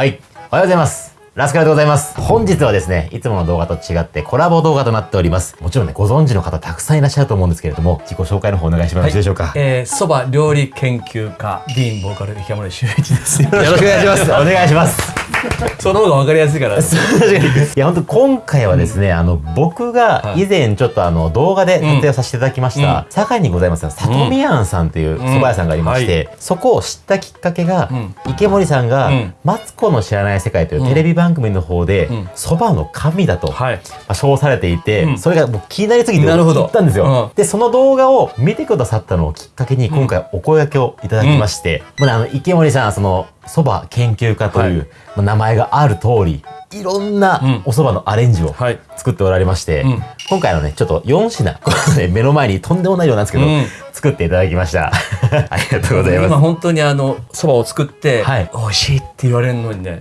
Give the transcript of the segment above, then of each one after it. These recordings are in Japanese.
はい。おはようございます。ラスカルでございます。本日はですね、いつもの動画と違ってコラボ動画となっております。もちろんね、ご存知の方たくさんいらっしゃると思うんですけれども、自己紹介の方お願いしてもよろしいでしょうか？えー、そば料理研究家ディーンボーカル池森修一です。よろしくお願いします。お願いします。その方がわかりやすいから。確かに。いや、本当今回はですね、あの、僕が以前ちょっとあの、動画で撮影をさせていただきました、堺にございます里見庵さんという蕎麦屋さんがありまして、そこを知ったきっかけが、ん。池森さんが、うん。マツコの知らない世界というテレビ番組の方で、ん。蕎麦の神だと、はい。まあ称されていて、うん。それがもう気になりすぎてなるほど。行ったんですよ、うん。でその動画を見てくださったのをきっかけに今回お声掛けをいただきまして、もうねあの池森さんそのそば研究家という、はい。まあ名前がある通りいろんなうん。お蕎麦のアレンジをはい。作っておられまして、うん。今回のねちょっと4品このね目の前にとんでもない量なんですけど、うん。作っていただきました。ありがとうございます。今本当にあのそばを作って、はい。美味しいって言われるのにね、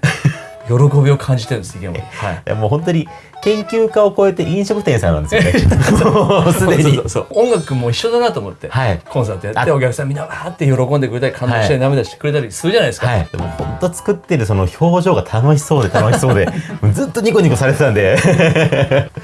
喜びを感じてるんです池森。はい。いやもう本当に研究家を超えて飲食店さんなんですよね。すでに。そうそうそう。音楽も一緒だなと思って、はい。コンサートやって。あお客さんみんなわーって喜んでくれたり感動したり涙してくれたりするじゃないですか、はい。でも本当作ってるその表情が楽しそうで楽しそうで、も うずっとニコニコされてたんで。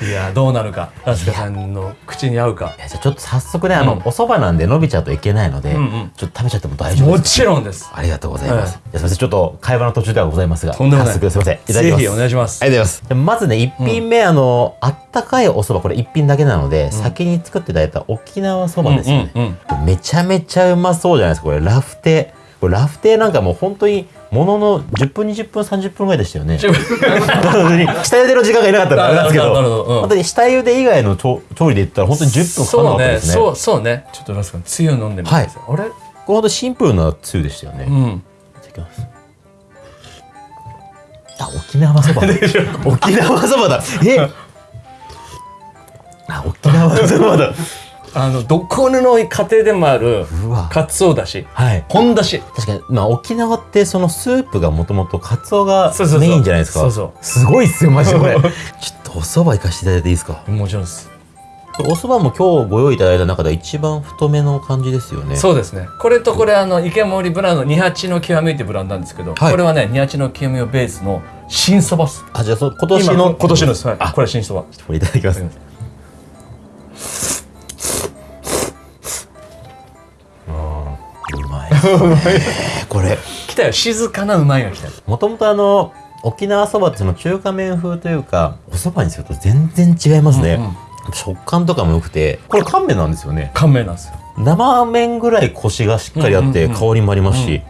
いやどうなるかラスカさんの口に合うかいやじゃあちょっと早速ね、あの、うんお蕎麦なんで伸びちゃうといけないので、うんうんちょっと食べちゃっても大丈夫もですかちろんですありがとうございます。はいすみません、ちょっと会話の途中ではございますが、とんでもない早速すみません。いただきます。ぜひお願いしますありがとうございます。でまずね、一品目、あの、あったかいお蕎麦、これ一品だけなので、先に作っていただいた沖縄そばですよね。うんうんめちゃめちゃうまそうじゃないですか、これ、ラフテー。これラフテーなんかもう本当にものの10分20分30分ぐらいでしたよね。下茹での時間がいなかったらあれなんですけどどうん。本当に下茹で以外の調調理で言ったら本当に10分かかんなかそうねったですね。そうそうね。ちょっとラスカつゆ飲んでみてください、あれ？これ本当シンプルなつゆでしたよね、いうん。ただきます。あ沖縄そば沖縄そばだ。え？あ沖縄そばだあのどこの家庭でもあるかつおだし。はい。本だし。確かに、まあ、沖縄ってそのスープがもともとカツオがメインじゃないですか。そうそう。すごいっすよマジでこれ。ちょっとお蕎麦いかしていただいていいですか？もちろんです。お蕎麦も今日ご用意いただいた中では一番太めの感じですよね。そうですね。これとこれあの池森ブランド二八の極みってブランドなんですけど、はい。これはね二八の極みをベースの新そばっす。あじゃあその今年今の今年のです、はい、あこれ。新そば。これいただきます これ。来たよ。静かなうまいが来た。よもともとあの沖縄そばってその中華麺風というかお蕎麦にすると全然違いますね、うんうん。食感とかも良くてこれ乾麺なんですよね。乾麺なんですよ。生麺ぐらいコシがしっかりあってうんうんうん。香りもありますし、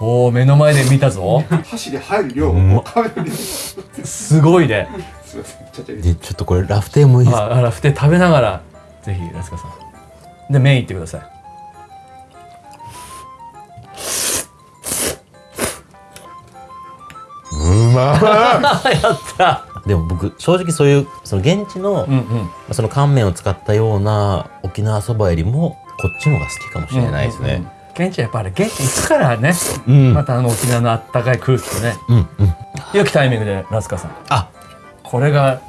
おお目の前で見たぞ。箸で入る量んをカメラにすすごいね。でちょっとこれラフテーもいいですか？ああらふて食べながらぜひラスカさんで麺いってください。うま やった。いでも僕正直そういうその現地の、うんうん。その乾麺を使ったような沖縄そばよりもこっちの方が好きかもしれないですね。現地はやっぱり現地行くからね、うん。またあの沖縄のあったかい空気とね。うんうん。良きタイミングでラスカさん。あ。これが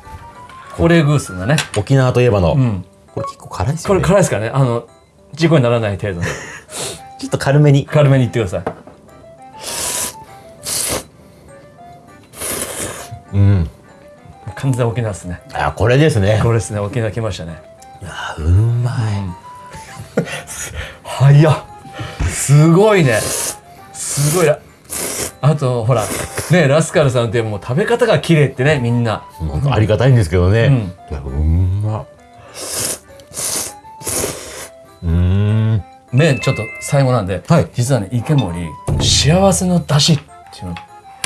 コレーグースがね、沖縄といえばの、うん、これ結構辛いですこれよね。辛いですからねあの事故にならない程度に ちょっと軽めに。軽めにいってくださいうん。完全沖縄ですねあこれですね。これですね沖縄来ましたねあうまい。早っすごいねすごいなあとほらねラスカルさんってもう食べ方が綺麗ってねみんなありがたいんですけどね。うんうまっ。うーん。ねちょっと最後なんで、はい実はね池森幸せの出汁っていうのを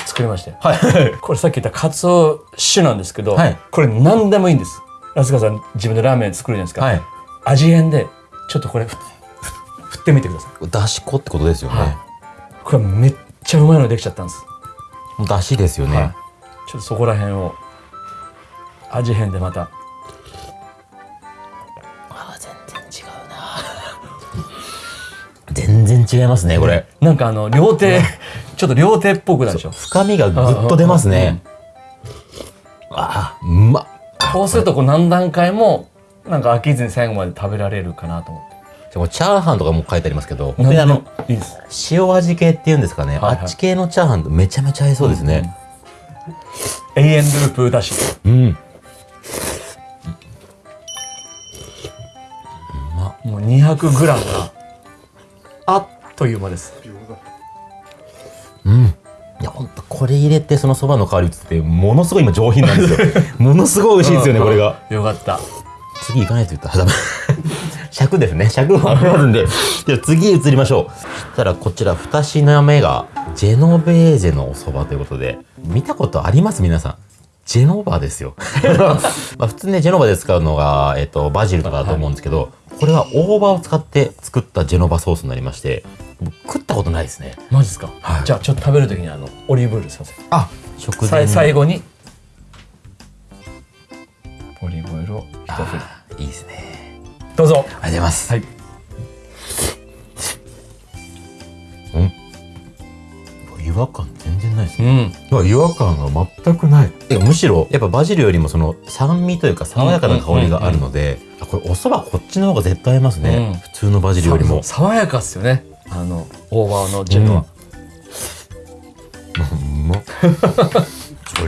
作りましてはい。これさっき言ったカツオ酒なんですけど、はいこれ何でもいいんですラスカさん自分でラーメン作るじゃないですか、はい。味変でちょっとこれ振ってみてくださいだし粉ってことですよね。はいこれめっちゃうまいのできちゃったんです、だしですよね。はい、ちょっとそこら辺を味変でまたあ全然違うな。全然違いますねこれ。なんかあの料亭ちょっと料亭っぽくなるでしょ？深みがぐっと出ますね。ああ、うまっ。こうするとこう何段階もなんか飽きずに最後まで食べられるかなと思って。チャーハンとかも書いてありますけど、本当にあの、いい塩味系っていうんですかね、はいはい。あっち系のチャーハンとめちゃめちゃ合いそうですね。永遠ループだし。うん。もう 200g があっという間ですうん。いや、ほんと、これ入れて、そのそばの香り移って、ものすごい今上品なんですよ。ものすごい美味しいですよね、これが。よかった次行かないと言ったらダメ。尺ですね。尺がありますんで。じゃあ次移りましょう。そしたらこちら二品目が、ジェノベーゼのお蕎麦ということで、見たことあります？皆さん。ジェノバですよ。まあ普通ね、ジェノバで使うのが、えっと、バジルとかだと思うんですけど、これは大葉を使って作ったジェノバソースになりまして、僕食ったことないですね。マジですか、はいじゃあちょっと食べるときにあのオリーブオイルすいませんあ食さ前に最後にオリーブオイルを一振りいいですね。どうぞありがとうございます。はいうん。違和感全然ないですうね。んいや違和感が全くない。てかむしろ、やっぱバジルよりもその酸味というか爽やかな香りがあるので、あこれお蕎麦こっちの方が絶対合いますね。うん。普通のバジルよりも。さ爽やかっすよね。あの大葉のジェノは、うん。まこ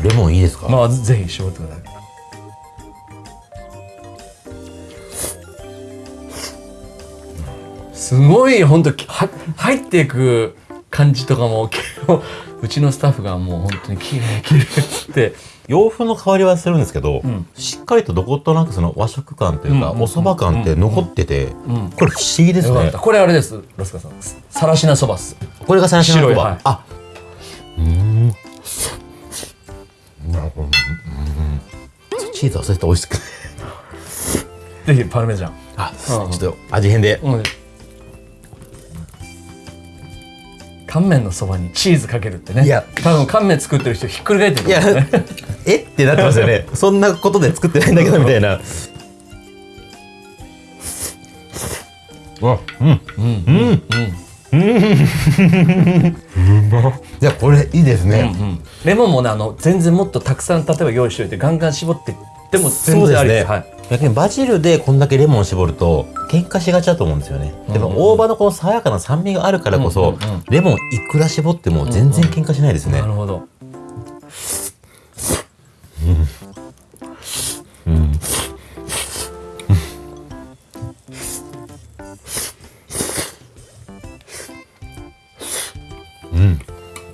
れレモンいいですか、まあぜひ絞ってください。すごい本当は入っていく感じとかも結構うちのスタッフがもう本当に綺麗綺麗っつって洋風の香りはするんですけど、んしっかりとどことなくその和食感というか、うんお蕎麦感って残ってて、うんこれ不思議ですね。これあれですロスカさんさらしなそばっすこれが最初のそば。はいあうーん。なるほど。うんチーズ忘れて美味しく。ぜひパルメザンあ、うんちょっと味変で。うん乾麺のそばにチーズかけるってね。いや。多分乾麺作ってる人ひっくり返ってるいや、えってなってますよね。そんなことで作ってないんだけどみたいな。あ、うん、うん。うん、うん。いや、これいいですね。レモンもねあの全然もっとたくさん。例えば用意しておいてガンガン絞っていっても全然ありです。はい逆にバジルでこんだけレモン絞ると喧嘩しがちだと思うんですよね。でも大葉のこの爽やかな酸味があるからこそ、うんうんうん。レモンいくら絞っても全然喧嘩しないですね。なるほど。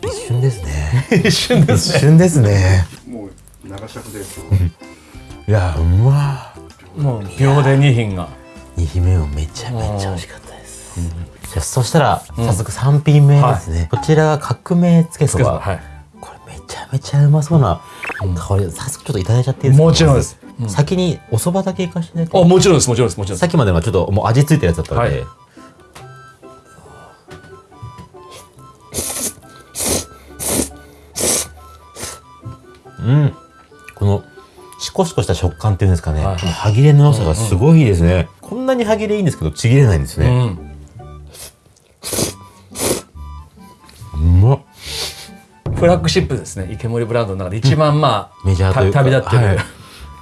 一瞬ですね。一瞬で一すね瞬ですね。もう長尺ですよいや、うまもう秒で2品が。二品目もめちゃめちゃ美味しかったです。じゃあそしたら早速三品目ですね。こちらが革命つけそば。はい。これめちゃめちゃうまそうな香り。で、早速ちょっといただいちゃっていいですか？もちろんです。先にお蕎麦だけいかしてあもちろんですもちろんですもちろんです。さっきまでのはちょっともう味付いてるやつだったので、はい。うんコシコした食感っていうんですかね、はい歯切れの良さがすごいですね、こんなに歯切れいいんですけどちぎれないんですね、うん。うまっ。フラッグシップですね。池森ブランドの中で一番まあメジャー旅立ってる、はい。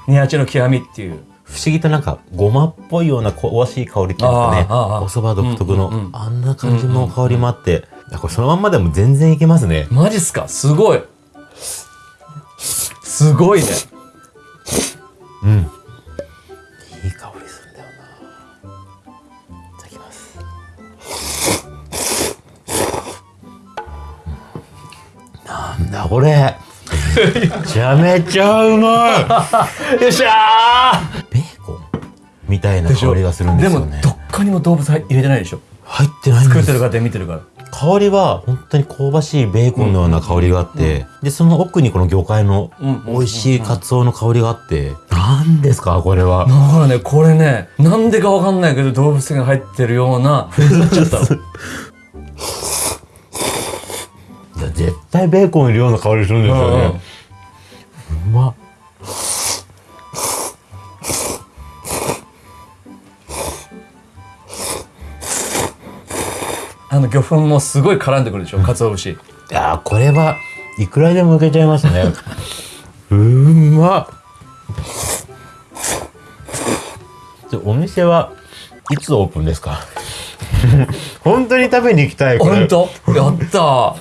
二八の極みっていう。不思議となんかごまっぽいような香ばしい香りっていうんですかね。お蕎麦独特の、うんうんうん。あんな感じの香りもあって、いやこれそのまんまでも全然いけますね。マジっすか？すごい。すごいねうん。いい香りするんだよな。いただきます。なんだこれ。めちゃめちゃうまい。よっしゃベーコンみたいな香りがするんですよね。もどっかにも動物入れてないでしょ。入ってないんです。作ってる方見てるから。香りは本当に香ばしいベーコンのような香りがあって、でその奥にこの魚介のうん。美味しいカツオの香りがあって、何ですかこれは。だからねこれねなんでかわかんないけど動物が入ってるような風になっちゃったのいや絶対ベーコンいるような香りするんですよね、うまっあの魚粉もすごい絡んでくるでしょ鰹節。いやーこれはいくらでもいけちゃいますね。うまっでお店はいつオープンですか？本当に食べに行きたいこれ。本当？やった。ー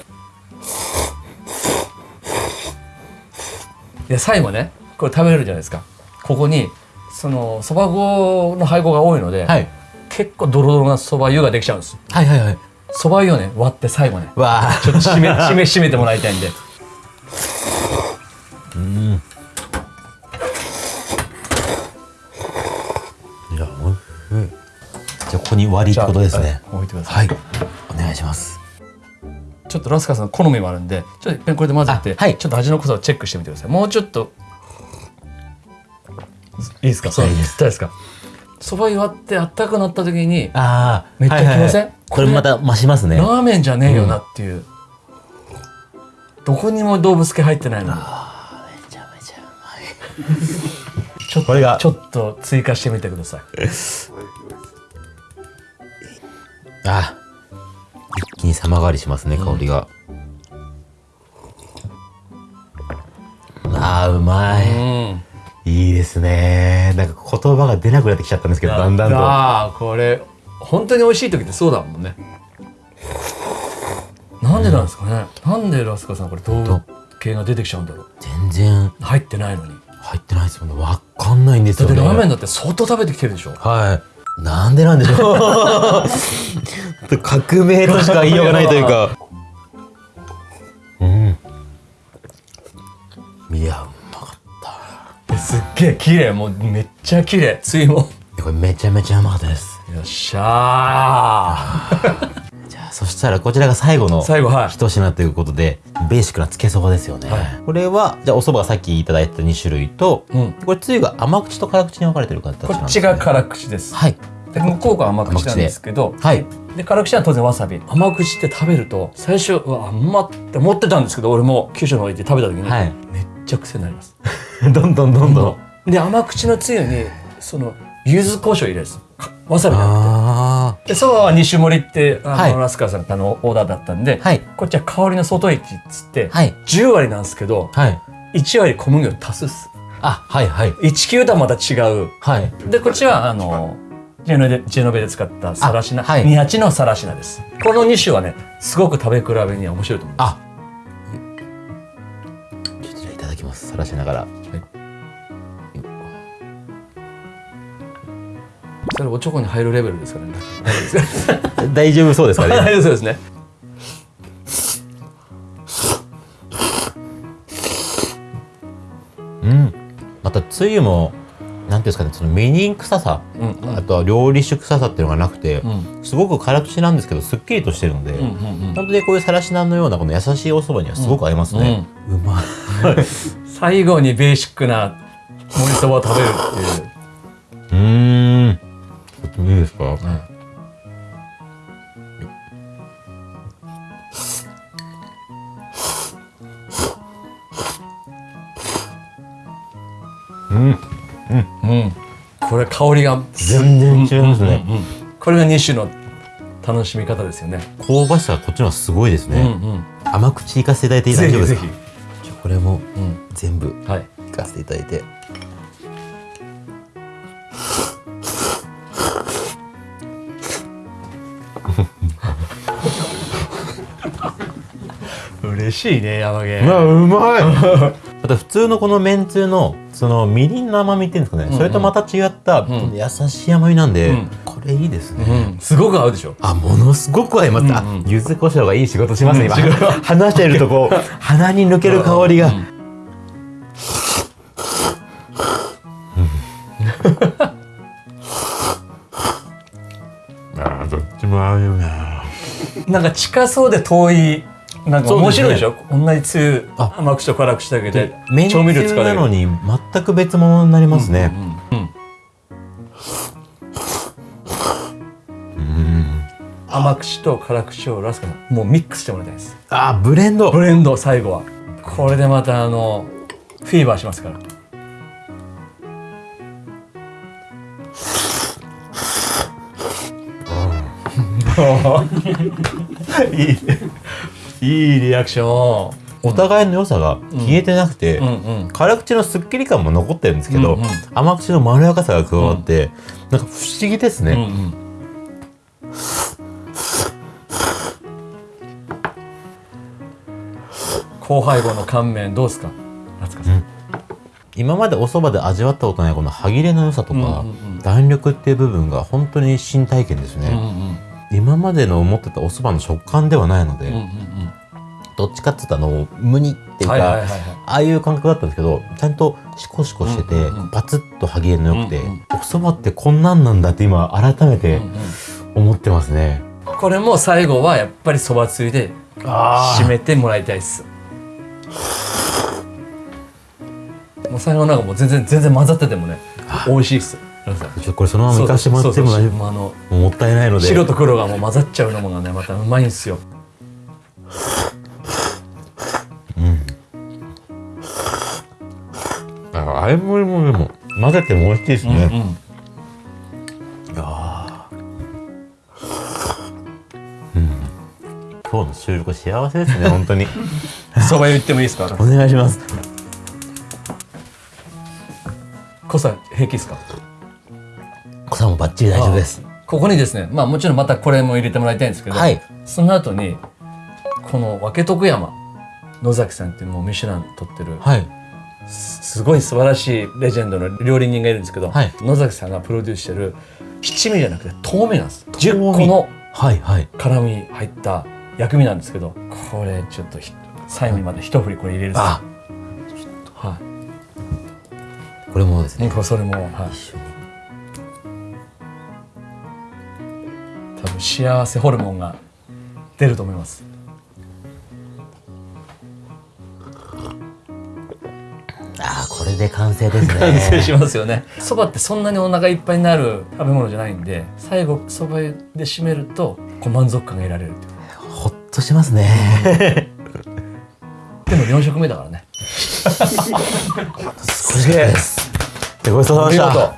いや最後ねこれ食べれるじゃないですか。ここにそのそば粉の配合が多いので、はい。結構ドロドロなそば湯ができちゃうんですはいはいはいそば湯をね割って最後ねわあちょっと締め締め締めてもらいたいんでじゃあここに割りってことですね。はい置いてください。はい。お願いします。ちょっとラスカルさん好みもあるんでちょっとこれで混ぜて、あはい。ちょっと味の濃さをチェックしてみてください。もうちょっと。いいですか？そういいです。ですか？そば湯割ってあったかくなった時にああめっちゃきません？これまた増しますね。ラーメンじゃねえよなっていう、どこにも動物系入ってないのに。めちゃめちゃうまい。ちょっとこれがちょっと追加してみてください あ一気に様変わりしますね香りが、あーうまい、うん。いいですね。なんか言葉が出なくなってきちゃったんですけどだんだんと。ああこれ本当に美味しい時ってそうだもんね。なんでなんですかね、なんでラスカさんこれ動物系が出てきちゃうんだろう。全然。入ってないのに。入ってないですよね。わかんないんですだってよねラーメンだって相当食べてきてるでしょ。はいなんでなんでしょう？革命としか言いようがないというか。うん。いやうまかった。すっげえ綺麗。もうめっちゃ綺麗。ついも。これめちゃめちゃうまかったです。よっしゃじゃあそしたらこちらが最後のー最後はい。一品ということでベーシックなつけそばですよね、はい。これはじゃあお蕎麦がさっきいただいた2種類と、うん。これつゆが甘口と辛口に分かれてる形なんです、ね、こっちが辛口です。はい。で向こうが甘口なんですけどはい。で辛口は当然わさび。甘口って食べると最初うわ甘って思ってたんですけど俺も九州の方行って食べた時に、はい。めっちゃ癖になります。どんどんどんどん。で甘口のつゆにその柚子胡椒入れるんです。かわさびじゃなくあてでそばは2種盛りってあの、はい。ラスカーさんからのオーダーだったんで、あはい。こっちは香りの外駅っつって、はい。10割なんですけどはい。1割小麦を足すっす。あはいはい。19とはまた違う。はい。でこっちはあのジェノベジェノベで使ったサラシナ、あはい。28のサラシナです。この2種はねすごく食べ比べには面白いと思います。あ。ちょっとじゃあいただきます。さらしながらそれおちょこに入るレベルですからね。大丈夫そうですかね。大丈夫ですね。うん。またつゆもなんていうんですかねそのみりん臭さうんうん。あとは料理酒臭さっていうのがなくて、うん。すごく辛口なんですけどすっきりとしてるので、うんうんうん。本当にこういうさらしなのようなこの優しいお蕎麦にはすごく合いますね、うまい。最後にベーシックな盛りそばを食べるっていう。うーいいですか、うん。うん。これ香りが。全然違いますね、うんこれが2種の楽しみ方ですよね。香ばしさがこっちのすごいですね、うんうん。甘口いかせていただいて大丈夫ですか？これもうん。全部はい。いかせていただいて嬉しいね山毛。うわうまい。また普通のこのめんつゆのそのみりんの甘みっていうんですかね、うんそれとまた違った、この優しい甘みなんで、うん。これいいですね、うん。すごく合うでしょ。あものすごく合います、うんうん。あ柚子胡椒がいい仕事しますね、うん今話してるとこう鼻に抜ける香りが、うん。あーどっちも合うよな。なんか近そうで遠いなんか面白いでしょ？同じつゆあ。甘口と辛口だけで調味料使ゆわれるなのに全く別物になりますね、うんうん甘口と辛口をラスカのもうミックスしてもらいたいです。あーブレンド。ブレンド最後は。これでまたあのフィーバーしますから。いいいいリアクションお互いの良さが消えてなくて、うんうん。辛口のすっきり感も残ってるんですけど、うんうん。甘口のまろやかさが加わって、なんか不思議ですね、うんうん。後輩後の乾麺どうですか？夏香さん、今までお蕎麦で味わったことないこの歯切れの良さとか、うんうんうん。弾力っていう部分が本当に新体験ですね、うんうん今までの思ってたお蕎麦の食感ではないので、うんうんどっちかって言ったの無にっていうか、ああいう感覚だったんですけどちゃんとシコシコしてて、パツッと歯切れの良くて、お蕎麦ってこんなんなんだって今改めて思ってますね、これも最後はやっぱりそばつゆであ締めてもらいたいっす。もう最後なんかもう全然全然混ざっててもね美味しいっす。これそのまま行かしてもらっても大丈夫もったいないので。白と黒がもう混ざっちゃうのもがねまたうまいんすよああれもりもでも混ぜても美味しいですね、うんうん。今日の収録幸せですね本当に。そば湯行ってもいいですか？お願いします。濃さ平気ですか？小さんもバッチリ大丈夫です。ここにですねまあもちろんまたこれも入れてもらいたいんですけど、はい。その後にこの分け徳山野崎さんっていうもうミシュラン取ってるはいすごい素晴らしいレジェンドの料理人がいるんですけど、はい。野崎さんがプロデュースしてる七味じゃなくて豆味なんです豆味10個の辛み入った薬味なんですけどこれちょっとひ最後にまで一振りこれ入れるんですよあ。はこれもですい、ねこれそれも、はい、多分幸せホルモンが出ると思いますこれで完成ですね。完成しますよね。そばってそんなにお腹いっぱいになる食べ物じゃないんで最後そば湯で締めるとこう満足感が得られるほっとしますね。でも4食目だからね。すげえです。ごちそうさまでした。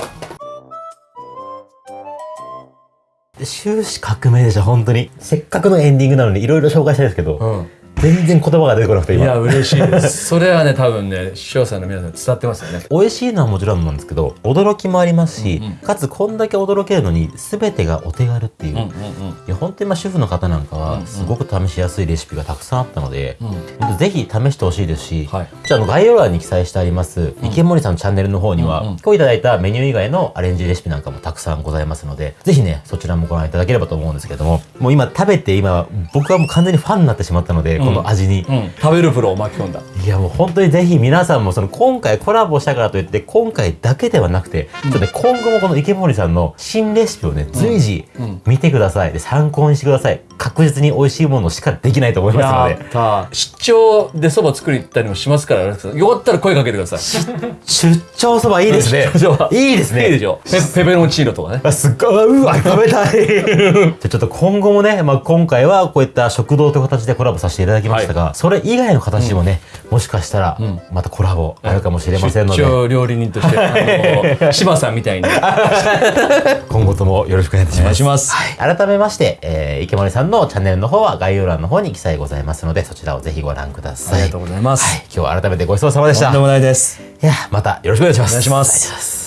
終始革命でした本当に。せっかくのエンディングなのにいろいろ紹介したいですけど、うん全然言葉が出てこなくて今。いや嬉しいです。それはね多分ね視聴者の皆さん伝わってますよね。美味しいのはもちろんなんですけど驚きもありますし、うんうん。かつこんだけ驚けるのに全てがお手軽っていう、いや本当にまあ主婦の方なんかうんうん。はすごく試しやすいレシピがたくさんあったので、うん。ぜひ試してほしいですし、はい。じゃああの概要欄に記載してあります、池森さんのチャンネルの方には、うんうん。今日いただいたメニュー以外のアレンジレシピなんかもたくさんございますのでぜひねそちらもご覧いただければと思うんですけどももう今食べて今僕はもう完全にファンになってしまったので、この味に。うん、食べるプロを巻き込んだ。いやもう本当にぜひ皆さんもその今回コラボしたからといって今回だけではなくて、ちょっとね今後もこの池森さんの新レシピをね随時うん見てください。で参考にしてください。確実に美味しいものしかできないと思いますので。た出張でそば作りたりもしますからよかったら声かけてください。出張そばいいですね。いいですね。いいでしょ。ペペペロンチーノとかね。あすっごいうわ食べたい。じゃあちょっと今後もね、まあ、今回はこういった食堂という形でコラボさせていただきましたが、それ以外の形でもね、もしかしたらん。またコラボあるかもしれませんので、出張料理人として柴 さんみたいに。今後ともよろしくお願いいたします。改めまして、えー、池森さんのチャンネルの方は概要欄の方に記載ございますので、そちらをぜひご覧ください。ありがとうございます。はい。今日は改めてごちそうさまでした。とんでもないです。いや、またよろしく。お願いします。お願いします